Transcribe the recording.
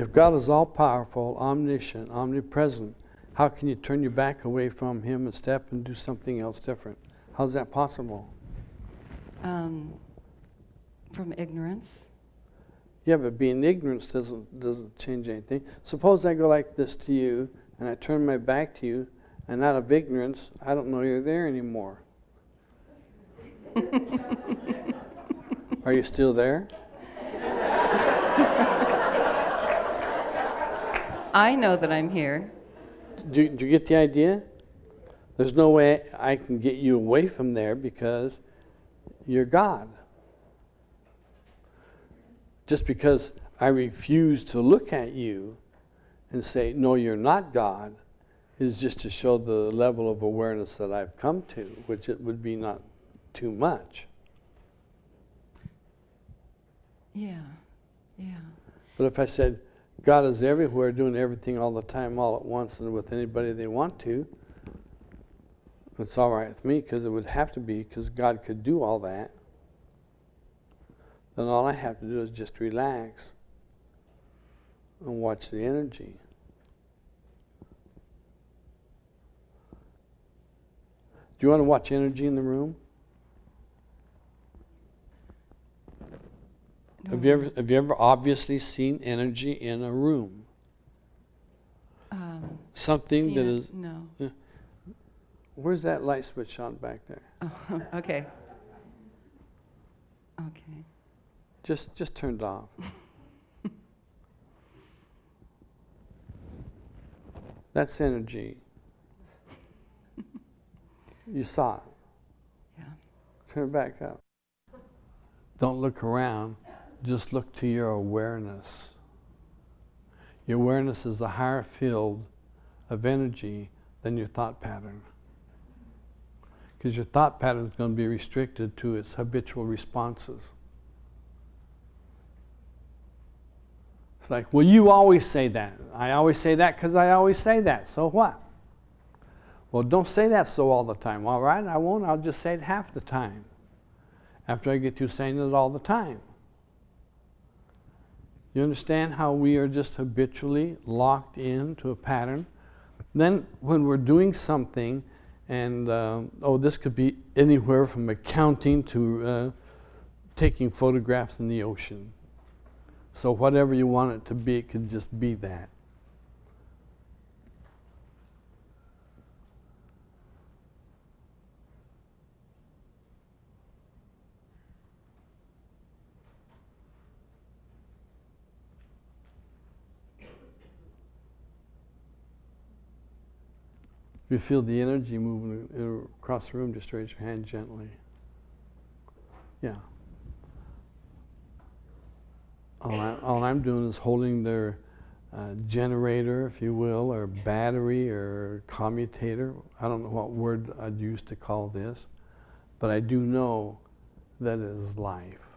If God is all powerful, omniscient, omnipresent, how can you turn your back away from Him and step and do something else different? How's that possible? Um, from ignorance. Yeah, but being ignorant doesn't doesn't change anything. Suppose I go like this to you, and I turn my back to you, and out of ignorance, I don't know you're there anymore. Are you still there? I know that I'm here. Do you, do you get the idea? There's no way I can get you away from there because you're God. Just because I refuse to look at you and say, no, you're not God, is just to show the level of awareness that I've come to, which it would be not too much. Yeah, yeah. But if I said, God is everywhere, doing everything all the time, all at once, and with anybody they want to, it's all right with me because it would have to be because God could do all that. Then all I have to do is just relax and watch the energy. Do you want to watch energy in the room? Have you ever have you ever obviously seen energy in a room? Um, Something that is. that it? is No. where's that light switch on back there? Oh, okay. Okay. Just just turned off. That's energy. You saw it. Yeah. Turn it back up. Don't look around, just look to your awareness. Your awareness is a higher field of energy than your thought pattern. Because your thought pattern is going to be restricted to its habitual responses. It's like, well, you always say that. I always say that because I always say that. So what? Well, don't say that so all the time. All right, I won't. I'll just say it half the time after I get through saying it all the time. You understand how we are just habitually locked into a pattern? Then, when we're doing something, and uh, oh, this could be anywhere from accounting to uh, taking photographs in the ocean. So, whatever you want it to be, it can just be that. You feel the energy moving across the room, just raise your hand gently. Yeah. All, I, I'm doing is holding their uh, generator, if you will, or battery or commutator. I don't know what word I'd use to call this, but I do know that it is life.